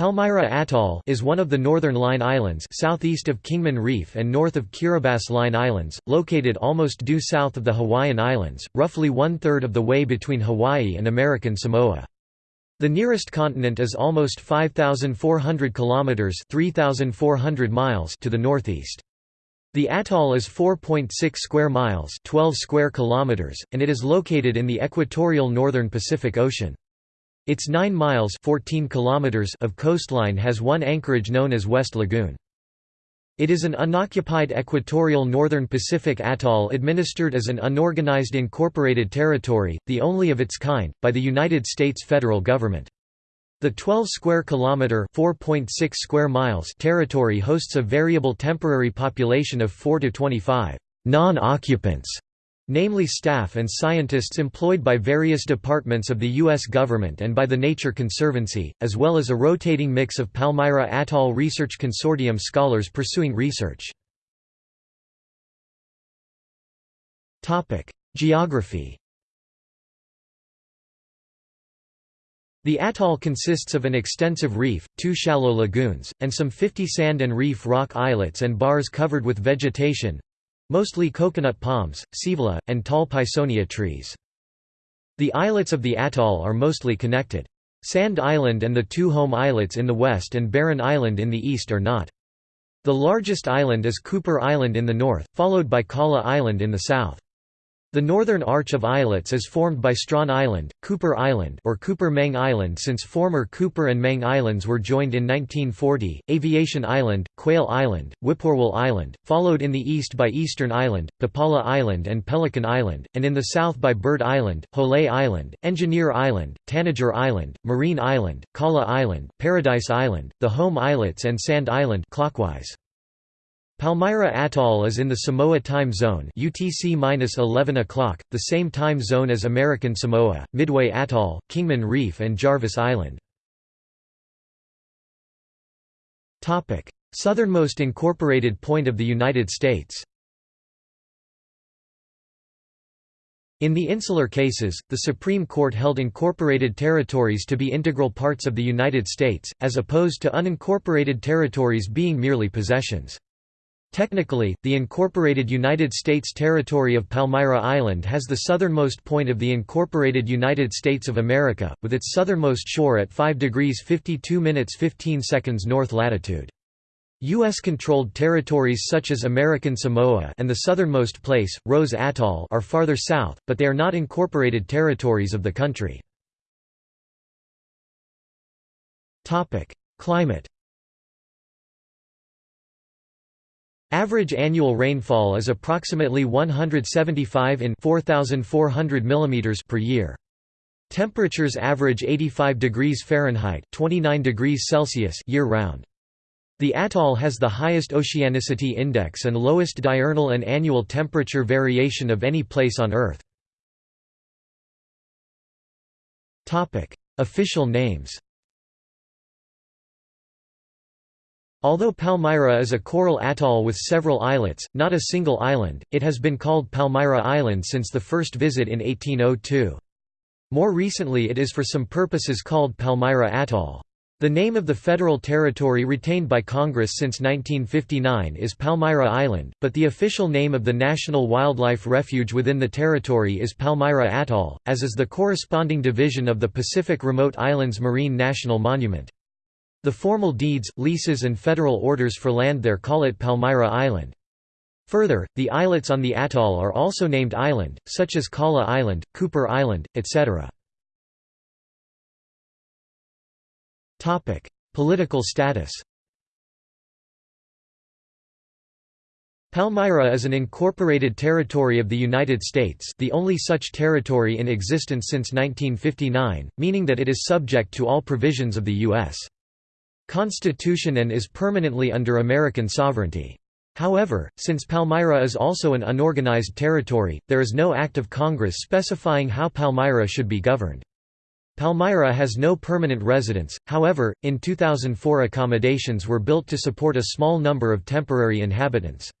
Palmyra Atoll is one of the Northern Line Islands southeast of Kingman Reef and north of Kiribati Line Islands, located almost due south of the Hawaiian Islands, roughly one-third of the way between Hawaii and American Samoa. The nearest continent is almost 5,400 kilometers (3,400 miles) to the northeast. The atoll is 4.6 square miles (12 square kilometers), and it is located in the equatorial northern Pacific Ocean. Its 9 miles 14 kilometers of coastline has one anchorage known as West Lagoon. It is an unoccupied equatorial northern Pacific atoll administered as an unorganized incorporated territory, the only of its kind, by the United States federal government. The 12 square kilometer (4.6 square miles) territory hosts a variable temporary population of 4 to 25 non-occupants namely staff and scientists employed by various departments of the U.S. government and by the Nature Conservancy, as well as a rotating mix of Palmyra Atoll Research Consortium scholars pursuing research. Geography The atoll consists of an extensive reef, two shallow lagoons, and some 50 sand and reef rock islets and bars covered with vegetation, Mostly coconut palms, scaevola, and tall pisonia trees. The islets of the atoll are mostly connected. Sand Island and the two home islets in the west and Barren Island in the east are not. The largest island is Cooper Island in the north, followed by Kala Island in the south. The northern arch of islets is formed by Strawn Island, Cooper Island or Cooper Menge Island since former Cooper and Menge Islands were joined in 1940, Aviation Island, Quail Island, Whippoorwill Island, followed in the east by Eastern Island, Papala Island and Pelican Island, and in the south by Bird Island, Holei Island, Engineer Island, Tanager Island, Marine Island, Kala Island, Paradise Island, the Home Islets and Sand Island clockwise. Palmyra Atoll is in the Samoa time zone UTC-11 o'clock, the same time zone as American Samoa, Midway Atoll, Kingman Reef and Jarvis Island. Southernmost incorporated point of the United States In the insular cases, the Supreme Court held incorporated territories to be integral parts of the United States, as opposed to unincorporated territories being merely possessions. Technically, the incorporated United States territory of Palmyra Island has the southernmost point of the incorporated United States of America, with its southernmost shore at 5 degrees 52 minutes 15 seconds north latitude. U.S.-controlled territories such as American Samoa and the southernmost place, Rose Atoll are farther south, but they are not incorporated territories of the country. Climate Average annual rainfall is approximately 175 in 4400 mm per year. Temperatures average 85 degrees Fahrenheit 29 degrees Celsius year-round. The atoll has the highest oceanicity index and lowest diurnal and annual temperature variation of any place on Earth. Official names Although Palmyra is a coral atoll with several islets, not a single island, it has been called Palmyra Island since the first visit in 1802. More recently it is for some purposes called Palmyra Atoll. The name of the federal territory retained by Congress since 1959 is Palmyra Island, but the official name of the National Wildlife Refuge within the territory is Palmyra Atoll, as is the corresponding division of the Pacific Remote Islands Marine National Monument. The formal deeds, leases and federal orders for land there call it Palmyra Island. Further, the islets on the atoll are also named island, such as Kala Island, Cooper Island, etc. Political status Palmyra is an incorporated territory of the United States the only such territory in existence since 1959, meaning that it is subject to all provisions of the U.S. Constitution and is permanently under American sovereignty. However, since Palmyra is also an unorganized territory, there is no act of Congress specifying how Palmyra should be governed. Palmyra has no permanent residents, however, in 2004 accommodations were built to support a small number of temporary inhabitants.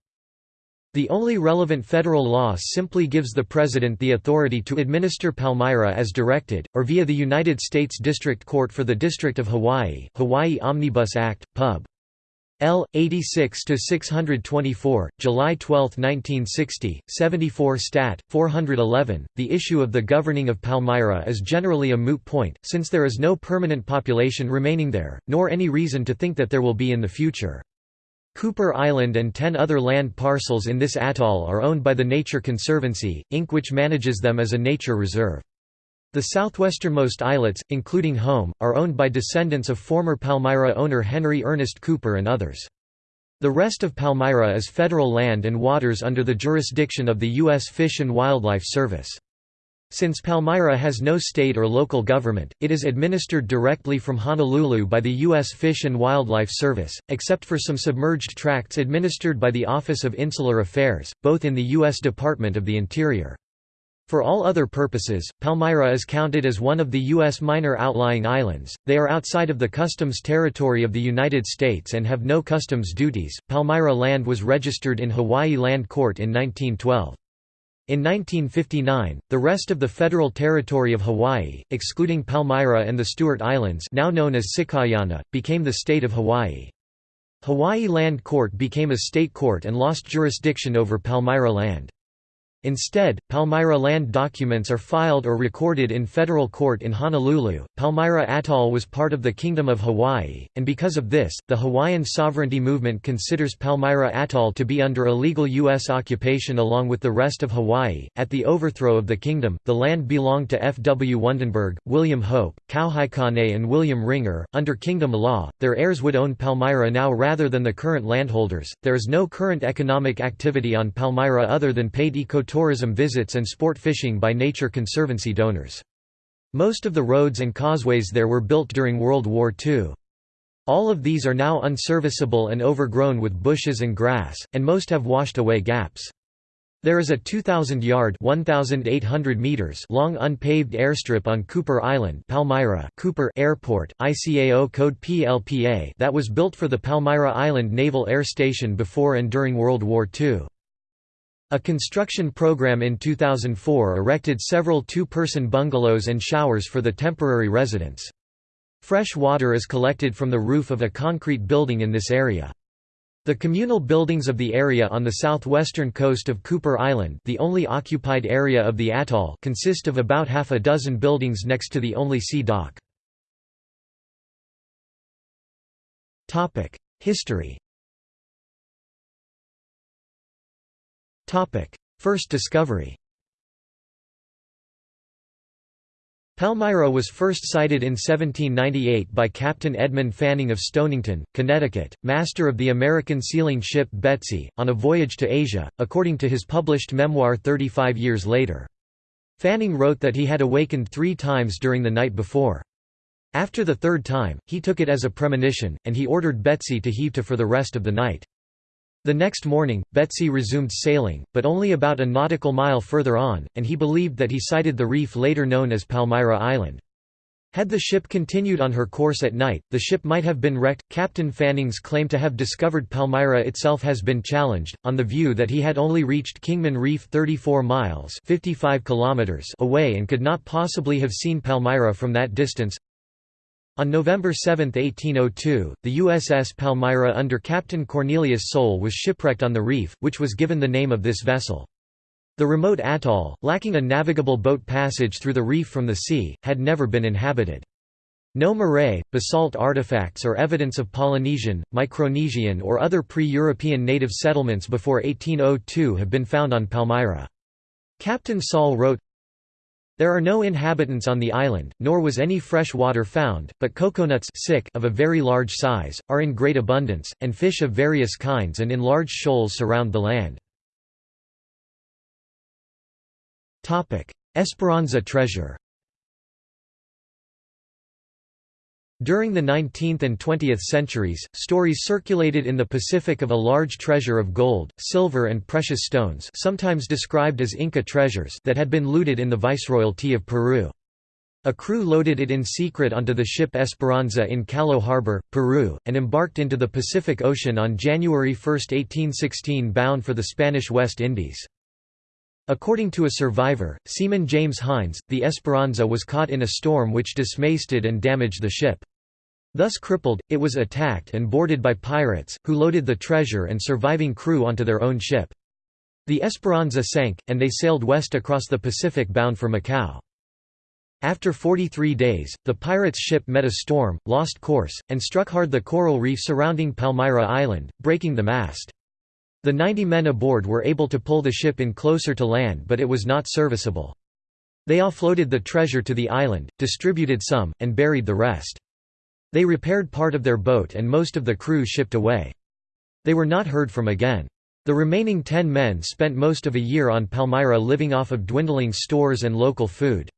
The only relevant federal law simply gives the President the authority to administer Palmyra as directed, or via the United States District Court for the District of Hawaii Hawaii Omnibus Act, Pub. L. 86-624, July 12, 1960, 74 Stat. 411. The issue of the governing of Palmyra is generally a moot point, since there is no permanent population remaining there, nor any reason to think that there will be in the future. Cooper Island and ten other land parcels in this atoll are owned by the Nature Conservancy, Inc. which manages them as a nature reserve. The southwesternmost islets, including Home, are owned by descendants of former Palmyra owner Henry Ernest Cooper and others. The rest of Palmyra is federal land and waters under the jurisdiction of the U.S. Fish and Wildlife Service. Since Palmyra has no state or local government, it is administered directly from Honolulu by the U.S. Fish and Wildlife Service, except for some submerged tracts administered by the Office of Insular Affairs, both in the U.S. Department of the Interior. For all other purposes, Palmyra is counted as one of the U.S. minor outlying islands. They are outside of the customs territory of the United States and have no customs duties. Palmyra land was registered in Hawaii Land Court in 1912. In 1959, the rest of the federal territory of Hawaii, excluding Palmyra and the Stewart Islands now known as Sikaiana, became the state of Hawaii. Hawaii Land Court became a state court and lost jurisdiction over Palmyra land. Instead, Palmyra land documents are filed or recorded in federal court in Honolulu. Palmyra Atoll was part of the Kingdom of Hawaii, and because of this, the Hawaiian sovereignty movement considers Palmyra Atoll to be under illegal U.S. occupation along with the rest of Hawaii. At the overthrow of the kingdom, the land belonged to F. W. Wundenberg, William Hope, Kauhaikane, and William Ringer. Under kingdom law, their heirs would own Palmyra now rather than the current landholders. There is no current economic activity on Palmyra other than paid eco tourism visits and sport fishing by Nature Conservancy donors. Most of the roads and causeways there were built during World War II. All of these are now unserviceable and overgrown with bushes and grass, and most have washed away gaps. There is a 2,000-yard long unpaved airstrip on Cooper Island Palmyra Cooper Airport, ICAO code PLPA that was built for the Palmyra Island Naval Air Station before and during World War II. A construction program in 2004 erected several two-person bungalows and showers for the temporary residents. Fresh water is collected from the roof of a concrete building in this area. The communal buildings of the area on the southwestern coast of Cooper Island the only occupied area of the atoll consist of about half a dozen buildings next to the only sea dock. History First discovery Palmyra was first sighted in 1798 by Captain Edmund Fanning of Stonington, Connecticut, master of the American sealing ship Betsy, on a voyage to Asia, according to his published memoir 35 years later. Fanning wrote that he had awakened three times during the night before. After the third time, he took it as a premonition, and he ordered Betsy to heave to for the rest of the night. The next morning, Betsy resumed sailing, but only about a nautical mile further on, and he believed that he sighted the reef later known as Palmyra Island. Had the ship continued on her course at night, the ship might have been wrecked. Captain Fanning's claim to have discovered Palmyra itself has been challenged, on the view that he had only reached Kingman Reef 34 miles 55 kilometers away and could not possibly have seen Palmyra from that distance. On November 7, 1802, the USS Palmyra under Captain Cornelius Soule was shipwrecked on the reef, which was given the name of this vessel. The remote atoll, lacking a navigable boat passage through the reef from the sea, had never been inhabited. No marae, basalt artifacts or evidence of Polynesian, Micronesian or other pre-European native settlements before 1802 have been found on Palmyra. Captain Soule wrote, there are no inhabitants on the island, nor was any fresh water found, but coconuts of a very large size, are in great abundance, and fish of various kinds and in large shoals surround the land. Esperanza treasure During the 19th and 20th centuries, stories circulated in the Pacific of a large treasure of gold, silver and precious stones sometimes described as Inca treasures that had been looted in the Viceroyalty of Peru. A crew loaded it in secret onto the ship Esperanza in Callao Harbor, Peru, and embarked into the Pacific Ocean on January 1, 1816 bound for the Spanish West Indies. According to a survivor, seaman James Hines, the Esperanza was caught in a storm which dismasted and damaged the ship. Thus crippled, it was attacked and boarded by pirates, who loaded the treasure and surviving crew onto their own ship. The Esperanza sank, and they sailed west across the Pacific bound for Macau. After 43 days, the pirates' ship met a storm, lost course, and struck hard the coral reef surrounding Palmyra Island, breaking the mast. The 90 men aboard were able to pull the ship in closer to land but it was not serviceable. They offloaded the treasure to the island, distributed some, and buried the rest. They repaired part of their boat and most of the crew shipped away. They were not heard from again. The remaining ten men spent most of a year on Palmyra living off of dwindling stores and local food.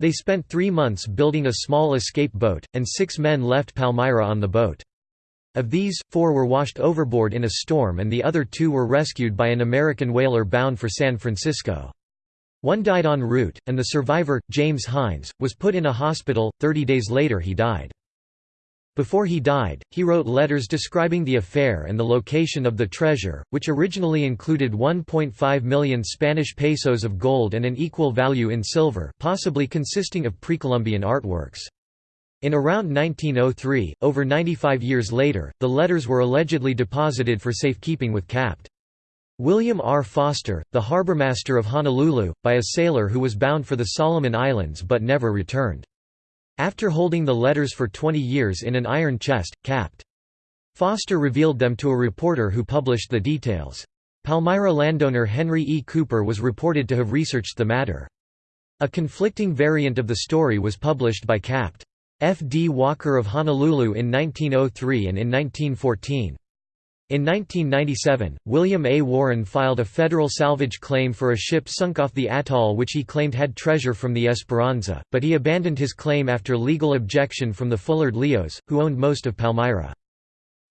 They spent three months building a small escape boat, and six men left Palmyra on the boat. Of these, four were washed overboard in a storm and the other two were rescued by an American whaler bound for San Francisco. One died en route, and the survivor, James Hines, was put in a hospital, 30 days later he died. Before he died, he wrote letters describing the affair and the location of the treasure, which originally included 1.5 million Spanish pesos of gold and an equal value in silver possibly consisting of pre-Columbian artworks. In around 1903, over 95 years later, the letters were allegedly deposited for safekeeping with Capt. William R. Foster, the harbormaster of Honolulu, by a sailor who was bound for the Solomon Islands but never returned. After holding the letters for 20 years in an iron chest, Capt. Foster revealed them to a reporter who published the details. Palmyra landowner Henry E. Cooper was reported to have researched the matter. A conflicting variant of the story was published by Capt. F. D. Walker of Honolulu in 1903 and in 1914. In 1997, William A. Warren filed a federal salvage claim for a ship sunk off the atoll which he claimed had treasure from the Esperanza, but he abandoned his claim after legal objection from the Fullard Leos, who owned most of Palmyra.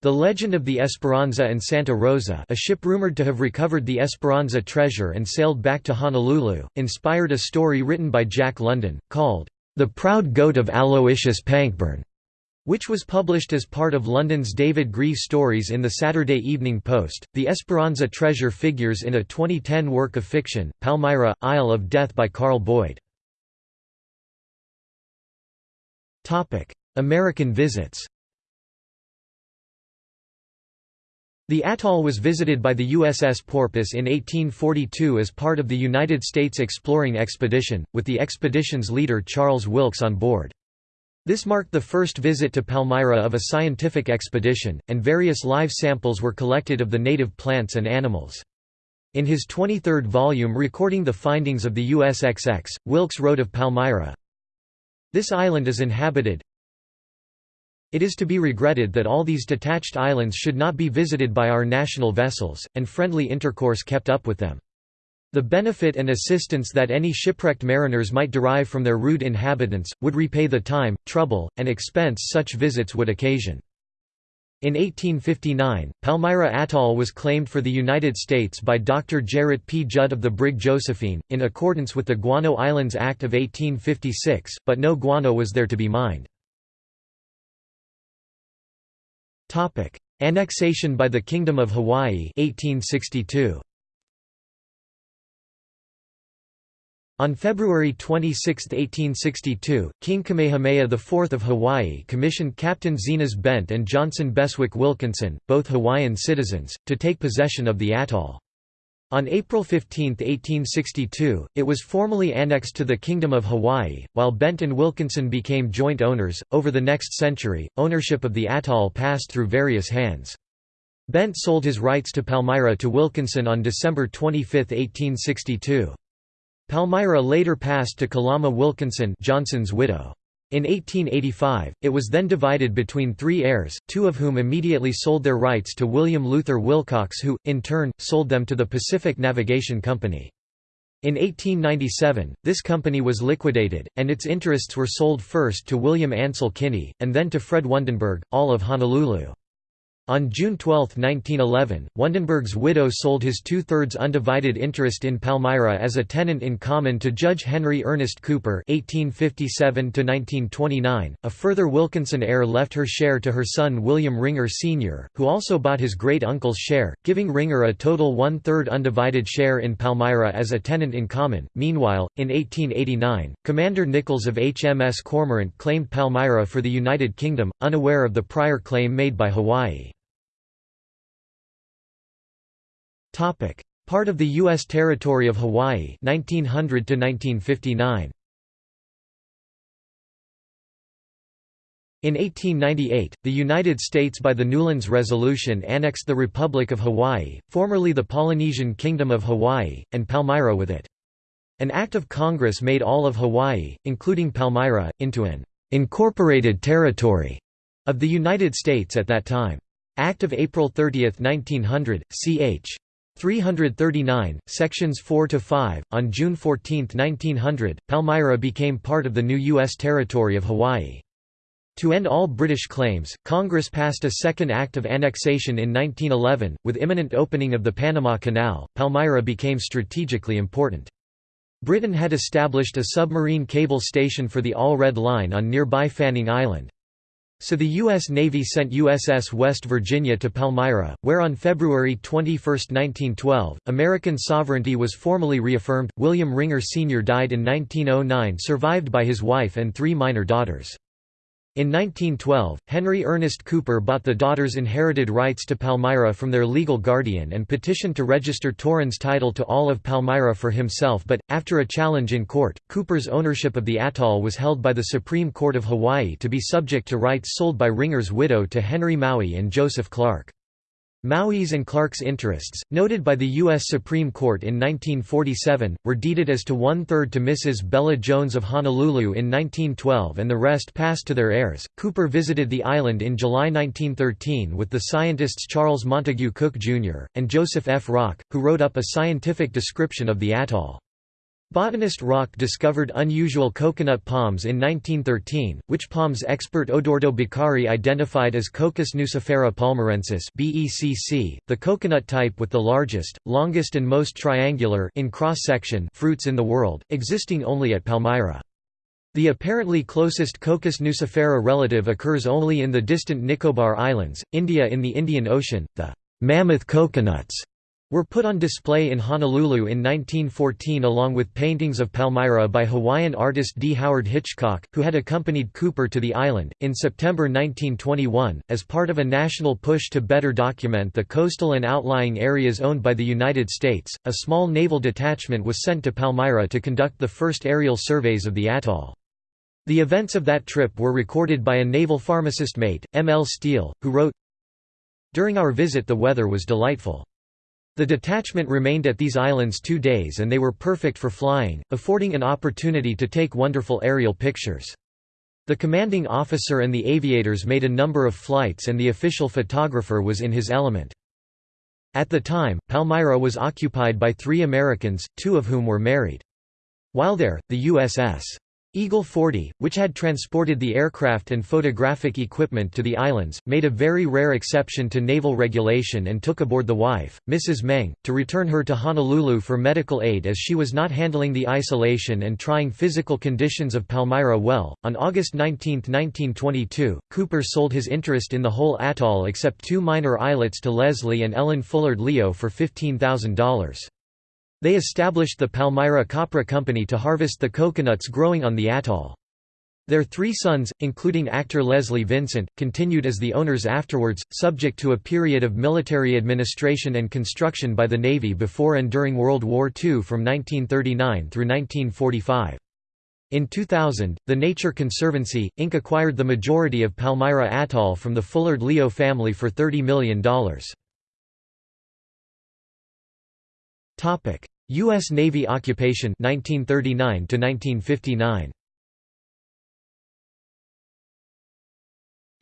The legend of the Esperanza and Santa Rosa a ship rumored to have recovered the Esperanza treasure and sailed back to Honolulu, inspired a story written by Jack London, called, The Proud Goat of Aloysius Pankburn which was published as part of London's David Grief stories in the Saturday Evening Post. The Esperanza treasure figures in a 2010 work of fiction, Palmyra, Isle of Death by Carl Boyd. American visits The atoll was visited by the USS Porpoise in 1842 as part of the United States exploring expedition, with the expedition's leader Charles Wilkes on board. This marked the first visit to Palmyra of a scientific expedition, and various live samples were collected of the native plants and animals. In his 23rd volume recording the findings of the USXX, Wilkes wrote of Palmyra, This island is inhabited. It is to be regretted that all these detached islands should not be visited by our national vessels, and friendly intercourse kept up with them. The benefit and assistance that any shipwrecked mariners might derive from their rude inhabitants, would repay the time, trouble, and expense such visits would occasion. In 1859, Palmyra Atoll was claimed for the United States by Dr. Gerrit P. Judd of the brig Josephine, in accordance with the Guano Islands Act of 1856, but no guano was there to be mined. Annexation by the Kingdom of Hawaii 1862. On February 26, 1862, King Kamehameha IV of Hawaii commissioned Captain Zenas Bent and Johnson Beswick Wilkinson, both Hawaiian citizens, to take possession of the atoll. On April 15, 1862, it was formally annexed to the Kingdom of Hawaii, while Bent and Wilkinson became joint owners. Over the next century, ownership of the atoll passed through various hands. Bent sold his rights to Palmyra to Wilkinson on December 25, 1862. Palmyra later passed to Kalama Wilkinson Johnson's widow. In 1885, it was then divided between three heirs, two of whom immediately sold their rights to William Luther Wilcox who, in turn, sold them to the Pacific Navigation Company. In 1897, this company was liquidated, and its interests were sold first to William Ansel Kinney, and then to Fred Wundenberg, all of Honolulu. On June 12, 1911, Wundenberg's widow sold his two-thirds undivided interest in Palmyra as a tenant in common to Judge Henry Ernest Cooper (1857–1929). A further Wilkinson heir left her share to her son William Ringer Sr., who also bought his great-uncle's share, giving Ringer a total one-third undivided share in Palmyra as a tenant in common. Meanwhile, in 1889, Commander Nichols of HMS Cormorant claimed Palmyra for the United Kingdom, unaware of the prior claim made by Hawaii. Part of the U.S. territory of Hawaii 1900 to 1959. In 1898, the United States by the Newlands Resolution annexed the Republic of Hawaii, formerly the Polynesian Kingdom of Hawaii, and Palmyra with it. An act of Congress made all of Hawaii, including Palmyra, into an «incorporated territory» of the United States at that time. Act of April 30, 1900, ch. 339, sections 4 to 5. On June 14, 1900, Palmyra became part of the new U.S. territory of Hawaii. To end all British claims, Congress passed a second act of annexation in 1911. With imminent opening of the Panama Canal, Palmyra became strategically important. Britain had established a submarine cable station for the All Red Line on nearby Fanning Island. So the U.S. Navy sent USS West Virginia to Palmyra, where on February 21, 1912, American sovereignty was formally reaffirmed. William Ringer Sr. died in 1909, survived by his wife and three minor daughters. In 1912, Henry Ernest Cooper bought the daughters' inherited rights to Palmyra from their legal guardian and petitioned to register Torrens' title to all of Palmyra for himself but, after a challenge in court, Cooper's ownership of the atoll was held by the Supreme Court of Hawaii to be subject to rights sold by Ringer's widow to Henry Maui and Joseph Clark. Maui's and Clark's interests, noted by the U.S. Supreme Court in 1947, were deeded as to one-third to Mrs. Bella Jones of Honolulu in 1912 and the rest passed to their heirs. Cooper visited the island in July 1913 with the scientists Charles Montague Cook, Jr., and Joseph F. Rock, who wrote up a scientific description of the atoll. Botanist Rock discovered unusual coconut palms in 1913, which palms expert Odoardo Beccari identified as Cocos nucifera palmarensis (BECC), the coconut type with the largest, longest and most triangular in cross-section fruits in the world, existing only at Palmyra. The apparently closest Cocos nucifera relative occurs only in the distant Nicobar Islands, India in the Indian Ocean. The mammoth coconuts were put on display in Honolulu in 1914 along with paintings of Palmyra by Hawaiian artist D. Howard Hitchcock, who had accompanied Cooper to the island. In September 1921, as part of a national push to better document the coastal and outlying areas owned by the United States, a small naval detachment was sent to Palmyra to conduct the first aerial surveys of the atoll. The events of that trip were recorded by a naval pharmacist mate, M. L. Steele, who wrote, During our visit the weather was delightful. The detachment remained at these islands two days and they were perfect for flying, affording an opportunity to take wonderful aerial pictures. The commanding officer and the aviators made a number of flights and the official photographer was in his element. At the time, Palmyra was occupied by three Americans, two of whom were married. While there, the USS Eagle 40, which had transported the aircraft and photographic equipment to the islands, made a very rare exception to naval regulation and took aboard the wife, Mrs. Menge, to return her to Honolulu for medical aid as she was not handling the isolation and trying physical conditions of Palmyra well. On August 19, 1922, Cooper sold his interest in the whole atoll except two minor islets to Leslie and Ellen Fullard Leo for $15,000. They established the Palmyra Copra Company to harvest the coconuts growing on the atoll. Their three sons, including actor Leslie Vincent, continued as the owners afterwards, subject to a period of military administration and construction by the Navy before and during World War II from 1939 through 1945. In 2000, the Nature Conservancy, Inc. acquired the majority of Palmyra Atoll from the Fullard Leo family for $30 million. Topic: U.S. Navy occupation 1939 to 1959.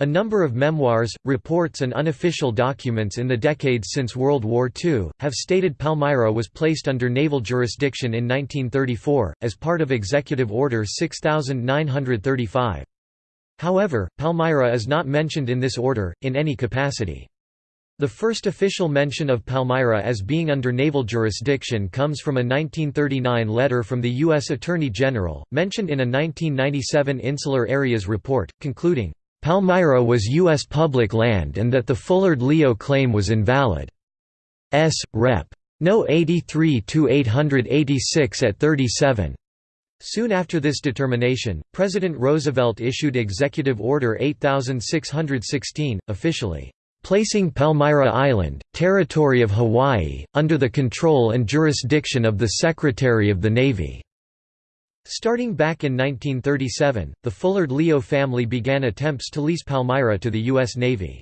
A number of memoirs, reports and unofficial documents in the decades since World War II, have stated Palmyra was placed under naval jurisdiction in 1934, as part of Executive Order 6935. However, Palmyra is not mentioned in this order, in any capacity. The first official mention of Palmyra as being under naval jurisdiction comes from a 1939 letter from the U.S. Attorney General, mentioned in a 1997 Insular Areas Report, concluding, "...Palmyra was U.S. public land and that the Fullard-Leo claim was invalid." S. Rep. No. 83-886 at 37. Soon after this determination, President Roosevelt issued Executive Order 8616, officially placing Palmyra Island, territory of Hawaii, under the control and jurisdiction of the Secretary of the Navy. Starting back in 1937, the Fullard-Leo family began attempts to lease Palmyra to the U.S. Navy.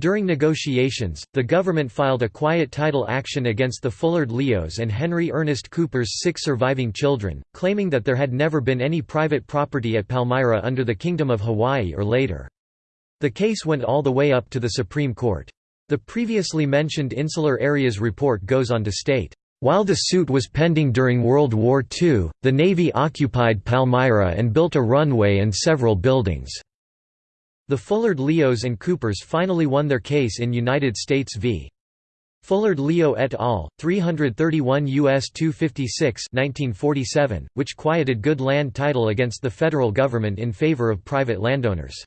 During negotiations, the government filed a quiet title action against the Fullard-Leos and Henry Ernest Cooper's six surviving children, claiming that there had never been any private property at Palmyra under the Kingdom of Hawaii or later. The case went all the way up to the Supreme Court. The previously mentioned Insular Areas report goes on to state, "...while the suit was pending during World War II, the Navy occupied Palmyra and built a runway and several buildings." The Fullard-Leos and Coopers finally won their case in United States v. Fullard-Leo et al., 331 U.S. 256 1947, which quieted good land title against the federal government in favor of private landowners.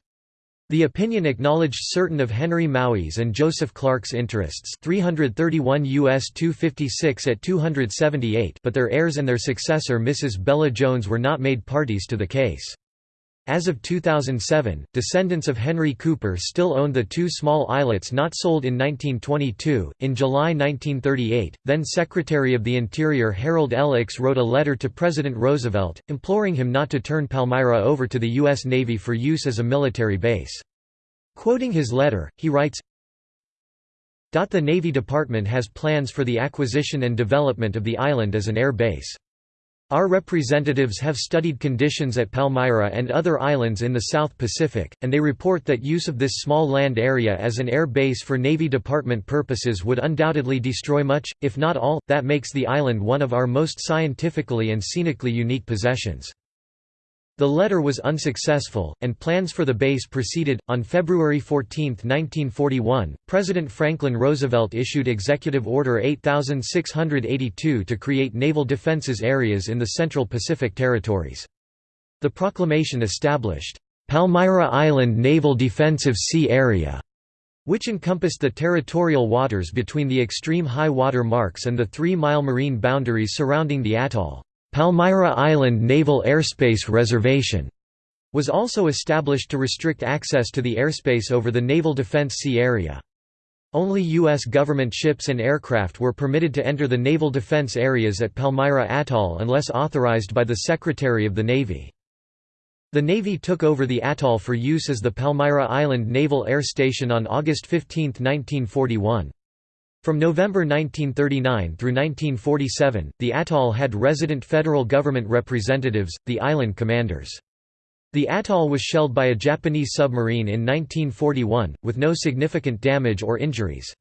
The opinion acknowledged certain of Henry Maui's and Joseph Clark's interests 331 U.S. 256 at 278 but their heirs and their successor Mrs. Bella Jones were not made parties to the case. As of 2007, descendants of Henry Cooper still owned the two small islets not sold in 1922. In July 1938, then Secretary of the Interior Harold L. Wrote a letter to President Roosevelt, imploring him not to turn Palmyra over to the U.S. Navy for use as a military base. Quoting his letter, he writes, The Navy Department has plans for the acquisition and development of the island as an air base. Our representatives have studied conditions at Palmyra and other islands in the South Pacific, and they report that use of this small land area as an air base for Navy Department purposes would undoubtedly destroy much, if not all, that makes the island one of our most scientifically and scenically unique possessions. The letter was unsuccessful, and plans for the base proceeded. On February 14, 1941, President Franklin Roosevelt issued Executive Order 8682 to create naval defenses areas in the Central Pacific Territories. The proclamation established, Palmyra Island Naval Defensive Sea Area, which encompassed the territorial waters between the extreme high water marks and the three-mile marine boundaries surrounding the atoll. Palmyra Island Naval Airspace Reservation was also established to restrict access to the airspace over the Naval Defense Sea Area. Only U.S. government ships and aircraft were permitted to enter the naval defense areas at Palmyra Atoll unless authorized by the Secretary of the Navy. The Navy took over the atoll for use as the Palmyra Island Naval Air Station on August 15, 1941. From November 1939 through 1947, the atoll had resident federal government representatives, the island commanders. The atoll was shelled by a Japanese submarine in 1941, with no significant damage or injuries.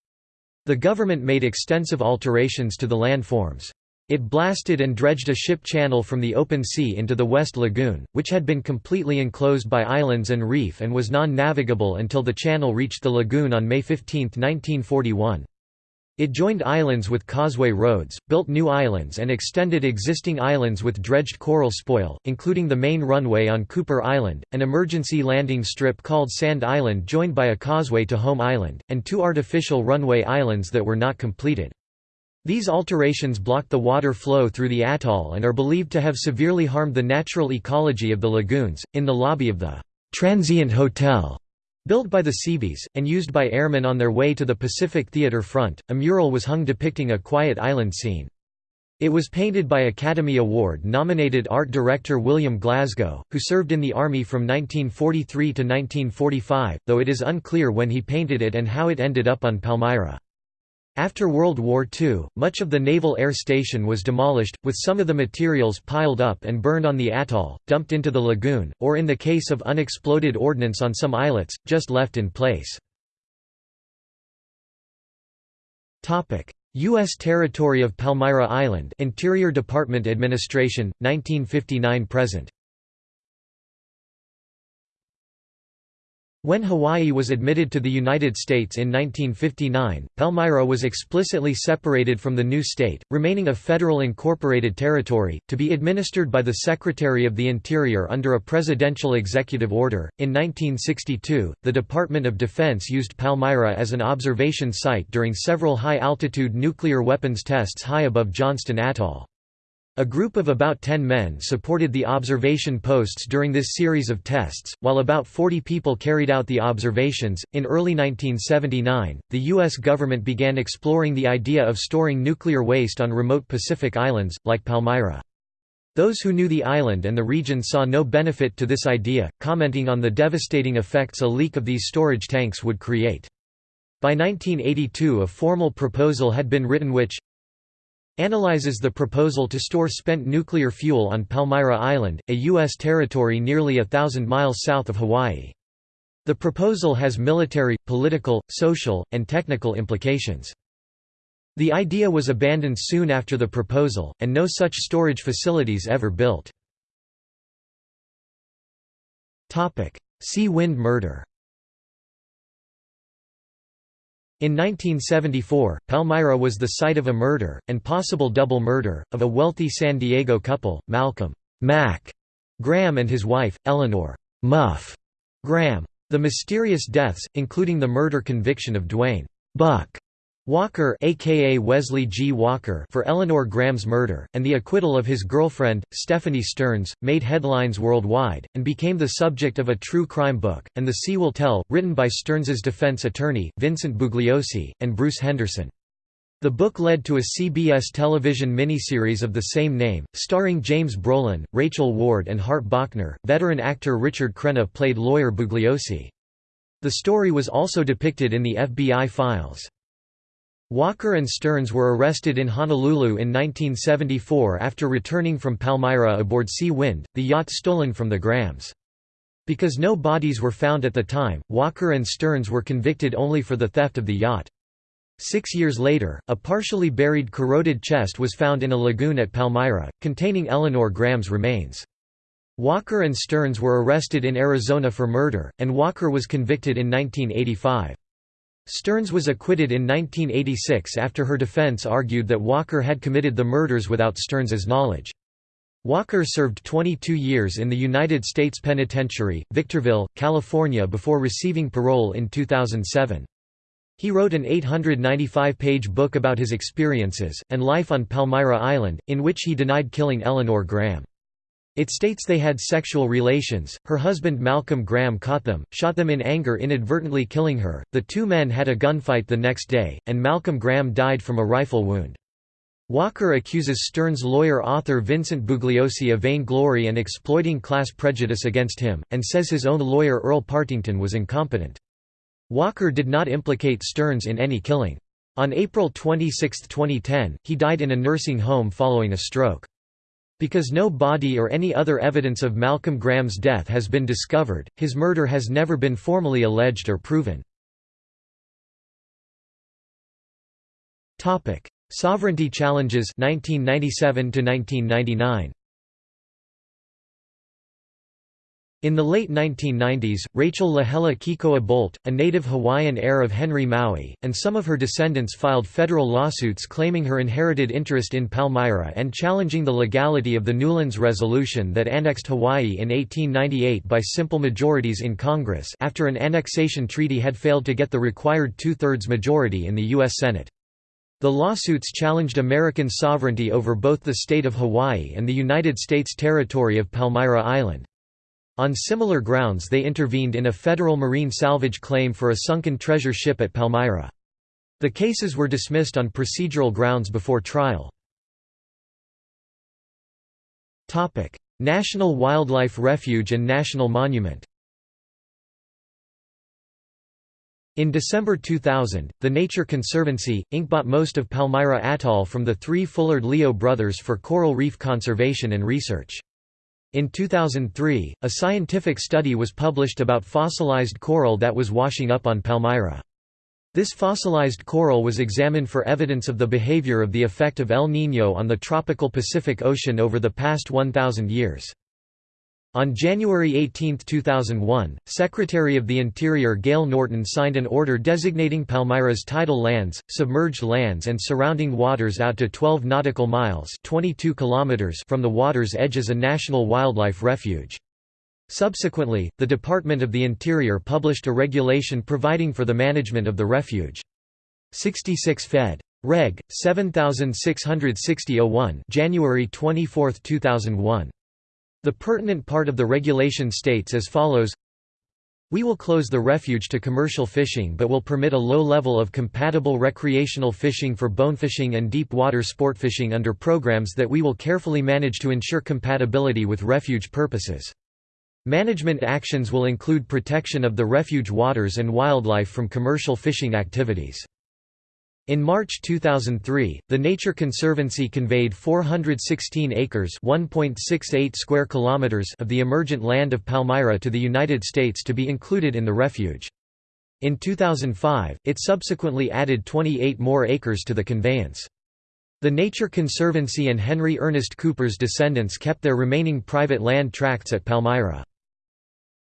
The government made extensive alterations to the landforms. It blasted and dredged a ship channel from the open sea into the West Lagoon, which had been completely enclosed by islands and reef and was non-navigable until the channel reached the lagoon on May 15, 1941. It joined islands with causeway roads, built new islands and extended existing islands with dredged coral spoil, including the main runway on Cooper Island, an emergency landing strip called Sand Island joined by a causeway to Home Island, and two artificial runway islands that were not completed. These alterations blocked the water flow through the atoll and are believed to have severely harmed the natural ecology of the lagoons. In the lobby of the Transient Hotel Built by the Seabees, and used by airmen on their way to the Pacific Theater front, a mural was hung depicting a quiet island scene. It was painted by Academy Award-nominated art director William Glasgow, who served in the Army from 1943 to 1945, though it is unclear when he painted it and how it ended up on Palmyra. After World War II, much of the Naval Air Station was demolished, with some of the materials piled up and burned on the atoll, dumped into the lagoon, or in the case of unexploded ordnance on some islets, just left in place. U.S. territory of Palmyra Island Interior Department Administration, 1959–present When Hawaii was admitted to the United States in 1959, Palmyra was explicitly separated from the new state, remaining a federal incorporated territory, to be administered by the Secretary of the Interior under a presidential executive order. In 1962, the Department of Defense used Palmyra as an observation site during several high altitude nuclear weapons tests high above Johnston Atoll. A group of about 10 men supported the observation posts during this series of tests, while about 40 people carried out the observations. In early 1979, the U.S. government began exploring the idea of storing nuclear waste on remote Pacific islands, like Palmyra. Those who knew the island and the region saw no benefit to this idea, commenting on the devastating effects a leak of these storage tanks would create. By 1982 a formal proposal had been written which, analyzes the proposal to store spent nuclear fuel on Palmyra Island, a U.S. territory nearly a thousand miles south of Hawaii. The proposal has military, political, social, and technical implications. The idea was abandoned soon after the proposal, and no such storage facilities ever built. Sea wind murder In 1974, Palmyra was the site of a murder, and possible double murder, of a wealthy San Diego couple, Malcolm Mac Graham and his wife, Eleanor Muff Graham. The mysterious deaths, including the murder conviction of Duane Buck Walker aka Wesley G. Walker for Eleanor Graham's murder, and the acquittal of his girlfriend, Stephanie Stearns, made headlines worldwide, and became the subject of a true crime book, And the Sea Will Tell, written by Stearns's defense attorney, Vincent Bugliosi, and Bruce Henderson. The book led to a CBS television miniseries of the same name, starring James Brolin, Rachel Ward and Hart Bochner. Veteran actor Richard Crenna played lawyer Bugliosi. The story was also depicted in the FBI files. Walker and Stearns were arrested in Honolulu in 1974 after returning from Palmyra aboard Sea Wind, the yacht stolen from the Grahams. Because no bodies were found at the time, Walker and Stearns were convicted only for the theft of the yacht. Six years later, a partially buried corroded chest was found in a lagoon at Palmyra, containing Eleanor Graham's remains. Walker and Stearns were arrested in Arizona for murder, and Walker was convicted in 1985. Stearns was acquitted in 1986 after her defense argued that Walker had committed the murders without Stearns's knowledge. Walker served 22 years in the United States Penitentiary, Victorville, California before receiving parole in 2007. He wrote an 895-page book about his experiences, and life on Palmyra Island, in which he denied killing Eleanor Graham. It states they had sexual relations, her husband Malcolm Graham caught them, shot them in anger inadvertently killing her, the two men had a gunfight the next day, and Malcolm Graham died from a rifle wound. Walker accuses Stern's lawyer author Vincent Bugliosi of vainglory and exploiting class prejudice against him, and says his own lawyer Earl Partington was incompetent. Walker did not implicate Stearns in any killing. On April 26, 2010, he died in a nursing home following a stroke. Because no body or any other evidence of Malcolm Graham's death has been discovered, his murder has never been formally alleged or proven. Sovereignty challenges 1997 to 1999 In the late 1990s, Rachel Lahela Kikoa Bolt, a native Hawaiian heir of Henry Maui, and some of her descendants filed federal lawsuits claiming her inherited interest in Palmyra and challenging the legality of the Newlands Resolution that annexed Hawaii in 1898 by simple majorities in Congress after an annexation treaty had failed to get the required two-thirds majority in the U.S. Senate. The lawsuits challenged American sovereignty over both the state of Hawaii and the United States territory of Palmyra Island. On similar grounds they intervened in a federal marine salvage claim for a sunken treasure ship at Palmyra. The cases were dismissed on procedural grounds before trial. National Wildlife Refuge and National Monument In December 2000, the Nature Conservancy, Inc. bought most of Palmyra Atoll from the three Fullard-Leo brothers for coral reef conservation and research. In 2003, a scientific study was published about fossilized coral that was washing up on Palmyra. This fossilized coral was examined for evidence of the behavior of the effect of El Niño on the tropical Pacific Ocean over the past 1,000 years. On January 18, 2001, Secretary of the Interior Gale Norton signed an order designating Palmyra's tidal lands, submerged lands and surrounding waters out to 12 nautical miles 22 kilometers from the water's edge as a national wildlife refuge. Subsequently, the Department of the Interior published a regulation providing for the management of the refuge. 66 Fed. Reg. 7660-01 January 24, 2001. The pertinent part of the regulation states as follows we will close the refuge to commercial fishing but will permit a low level of compatible recreational fishing for bonefishing and deep water sportfishing under programs that we will carefully manage to ensure compatibility with refuge purposes. Management actions will include protection of the refuge waters and wildlife from commercial fishing activities. In March 2003, the Nature Conservancy conveyed 416 acres (1.68 square kilometers) of the emergent land of Palmyra to the United States to be included in the refuge. In 2005, it subsequently added 28 more acres to the conveyance. The Nature Conservancy and Henry Ernest Cooper's descendants kept their remaining private land tracts at Palmyra.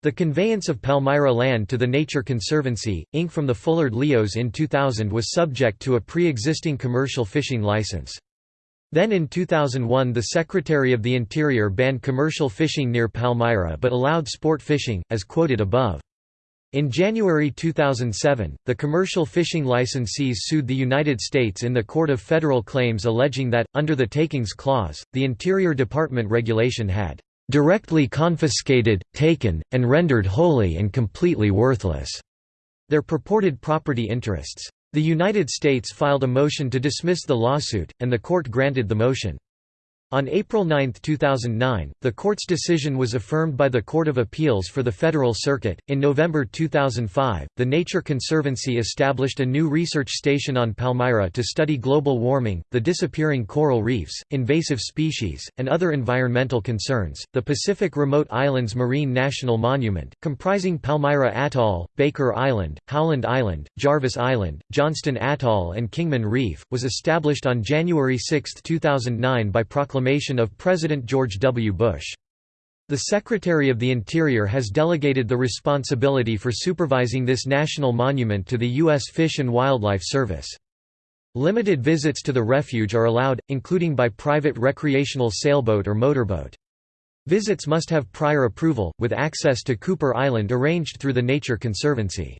The conveyance of Palmyra land to the Nature Conservancy, Inc. from the Fullard Leos in 2000 was subject to a pre-existing commercial fishing license. Then in 2001 the Secretary of the Interior banned commercial fishing near Palmyra but allowed sport fishing, as quoted above. In January 2007, the commercial fishing licensees sued the United States in the Court of Federal Claims alleging that, under the Takings Clause, the Interior Department regulation had directly confiscated, taken, and rendered wholly and completely worthless their purported property interests. The United States filed a motion to dismiss the lawsuit, and the court granted the motion. On April 9, 2009, the court's decision was affirmed by the Court of Appeals for the Federal Circuit. In November 2005, the Nature Conservancy established a new research station on Palmyra to study global warming, the disappearing coral reefs, invasive species, and other environmental concerns. The Pacific Remote Islands Marine National Monument, comprising Palmyra Atoll, Baker Island, Howland Island, Jarvis Island, Johnston Atoll, and Kingman Reef, was established on January 6, 2009 by proclamation proclamation of President George W. Bush. The Secretary of the Interior has delegated the responsibility for supervising this national monument to the U.S. Fish and Wildlife Service. Limited visits to the refuge are allowed, including by private recreational sailboat or motorboat. Visits must have prior approval, with access to Cooper Island arranged through the Nature Conservancy.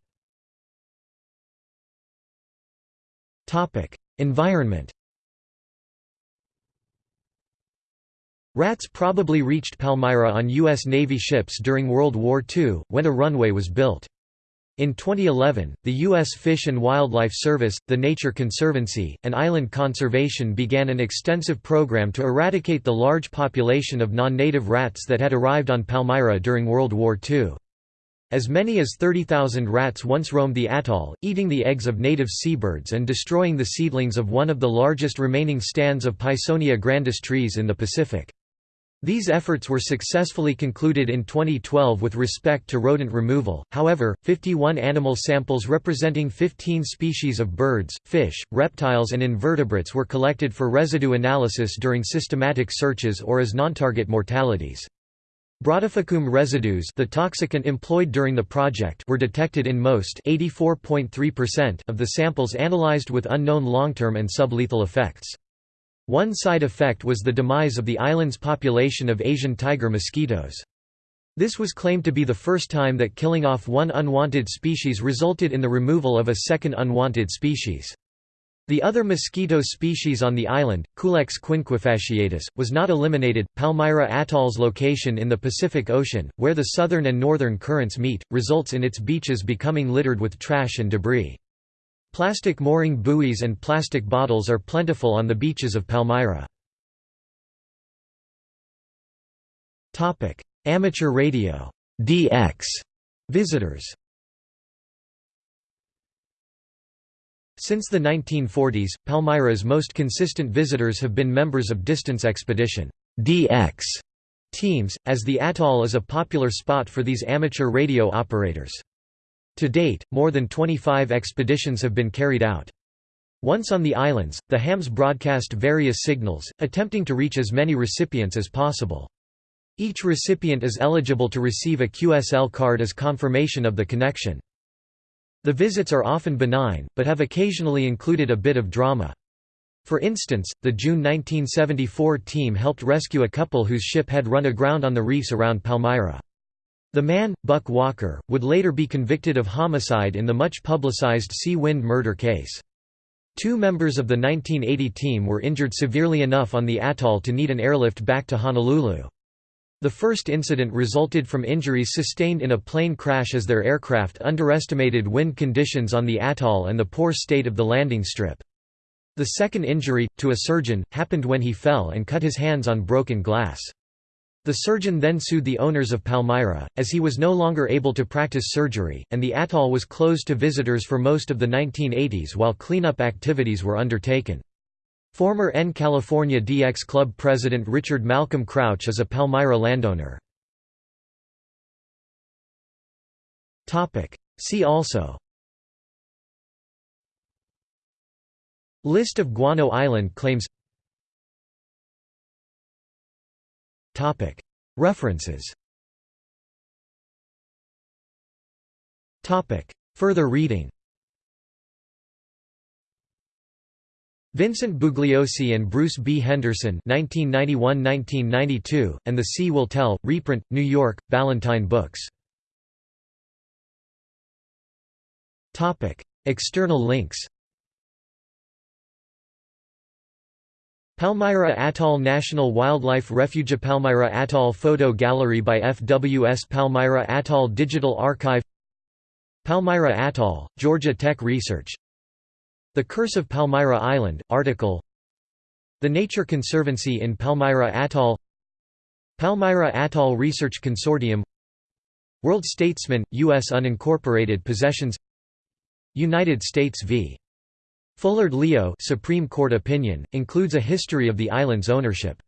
Environment Rats probably reached Palmyra on U.S. Navy ships during World War II, when a runway was built. In 2011, the U.S. Fish and Wildlife Service, the Nature Conservancy, and Island Conservation began an extensive program to eradicate the large population of non-native rats that had arrived on Palmyra during World War II. As many as 30,000 rats once roamed the atoll, eating the eggs of native seabirds and destroying the seedlings of one of the largest remaining stands of Pisonia grandis trees in the Pacific. These efforts were successfully concluded in 2012 with respect to rodent removal, however, 51 animal samples representing 15 species of birds, fish, reptiles and invertebrates were collected for residue analysis during systematic searches or as non-target mortalities. Brodifacoum residues the toxicant employed during the project were detected in most of the samples analyzed with unknown long-term and sublethal effects. One side effect was the demise of the island's population of Asian tiger mosquitoes. This was claimed to be the first time that killing off one unwanted species resulted in the removal of a second unwanted species. The other mosquito species on the island, Culex quinquefasciatus, was not eliminated. Palmyra Atoll's location in the Pacific Ocean, where the southern and northern currents meet, results in its beaches becoming littered with trash and debris. Plastic mooring buoys and plastic bottles are plentiful on the beaches of Palmyra. Amateur radio DX visitors Since the 1940s, Palmyra's most consistent visitors have been members of distance expedition DX teams, as the atoll is a popular spot for these amateur radio operators. To date, more than 25 expeditions have been carried out. Once on the islands, the hams broadcast various signals, attempting to reach as many recipients as possible. Each recipient is eligible to receive a QSL card as confirmation of the connection. The visits are often benign, but have occasionally included a bit of drama. For instance, the June 1974 team helped rescue a couple whose ship had run aground on the reefs around Palmyra. The man, Buck Walker, would later be convicted of homicide in the much publicized Sea Wind murder case. Two members of the 1980 team were injured severely enough on the atoll to need an airlift back to Honolulu. The first incident resulted from injuries sustained in a plane crash as their aircraft underestimated wind conditions on the atoll and the poor state of the landing strip. The second injury, to a surgeon, happened when he fell and cut his hands on broken glass. The surgeon then sued the owners of Palmyra, as he was no longer able to practice surgery, and the atoll was closed to visitors for most of the 1980s while cleanup activities were undertaken. Former N California DX Club president Richard Malcolm Crouch is a Palmyra landowner. See also List of Guano Island claims References. Further reading. Vincent Bugliosi and Bruce B. Henderson 1991–1992, and The Sea Will Tell, reprint, New York, Ballantine Books. External links Palmyra Atoll National Wildlife Refuge Palmyra Atoll Photo Gallery by FWS Palmyra Atoll Digital Archive Palmyra Atoll, Georgia Tech Research the Curse of Palmyra Island, article The Nature Conservancy in Palmyra Atoll Palmyra Atoll Research Consortium World Statesman, U.S. Unincorporated Possessions United States v. Fullard Leo Supreme Court opinion, includes a history of the island's ownership